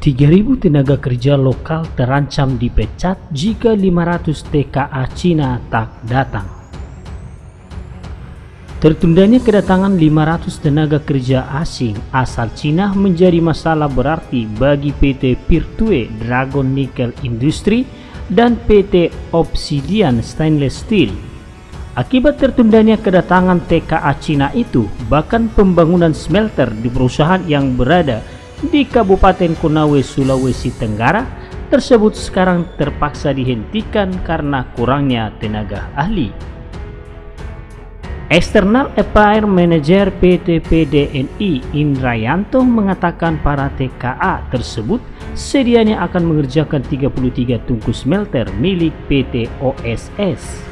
3.000 tenaga kerja lokal terancam dipecat jika 500 TKA Cina tak datang. Tertundanya kedatangan 500 tenaga kerja asing asal Cina menjadi masalah berarti bagi PT Pirtue Dragon Nickel Industry dan PT Obsidian Stainless Steel. Akibat tertundanya kedatangan TKA Cina itu, bahkan pembangunan smelter di perusahaan yang berada di Kabupaten Konawe, Sulawesi Tenggara tersebut sekarang terpaksa dihentikan karena kurangnya tenaga ahli. External Affair Manager PT PDNI Indrayanto mengatakan para TKA tersebut sedianya akan mengerjakan 33 tungku smelter milik PT OSS.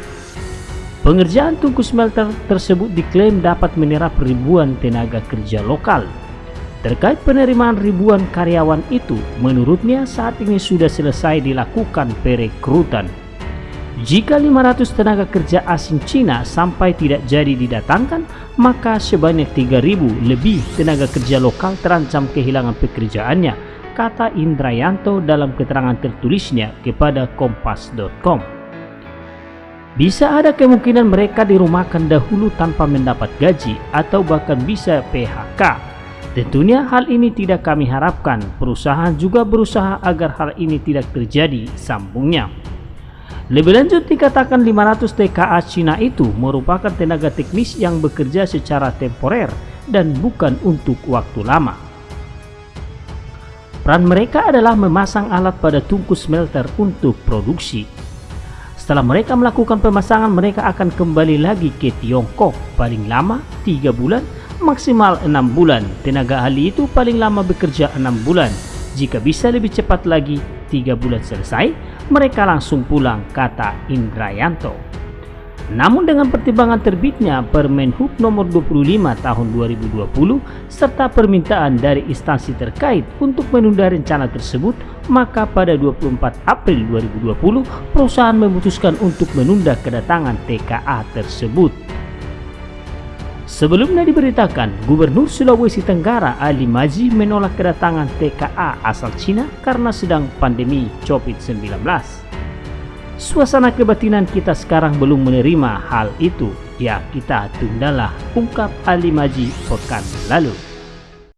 Pengerjaan tungku smelter tersebut diklaim dapat menyerap ribuan tenaga kerja lokal Terkait penerimaan ribuan karyawan itu, menurutnya saat ini sudah selesai dilakukan perekrutan. Jika 500 tenaga kerja asing Cina sampai tidak jadi didatangkan, maka sebanyak 3.000 lebih tenaga kerja lokal terancam kehilangan pekerjaannya, kata Indrayanto dalam keterangan tertulisnya kepada kompas.com. Bisa ada kemungkinan mereka dirumahkan dahulu tanpa mendapat gaji atau bahkan bisa PHK Tentunya hal ini tidak kami harapkan. Perusahaan juga berusaha agar hal ini tidak terjadi, sambungnya. Lebih lanjut dikatakan 500 TKA Cina itu merupakan tenaga teknis yang bekerja secara temporer dan bukan untuk waktu lama. Peran mereka adalah memasang alat pada tungku smelter untuk produksi. Setelah mereka melakukan pemasangan, mereka akan kembali lagi ke Tiongkok paling lama 3 bulan maksimal 6 bulan. Tenaga ahli itu paling lama bekerja 6 bulan. Jika bisa lebih cepat lagi, 3 bulan selesai, mereka langsung pulang, kata Indrayanto. Namun dengan pertimbangan terbitnya Permen Hub nomor 25 tahun 2020 serta permintaan dari instansi terkait untuk menunda rencana tersebut, maka pada 24 April 2020 perusahaan memutuskan untuk menunda kedatangan TKA tersebut. Sebelumnya diberitakan, Gubernur Sulawesi Tenggara Ali Maji menolak kedatangan TKA asal Cina karena sedang pandemi COVID-19. Suasana kebatinan kita sekarang belum menerima hal itu. Ya kita tundalah, ungkap Ali Maji pekan lalu.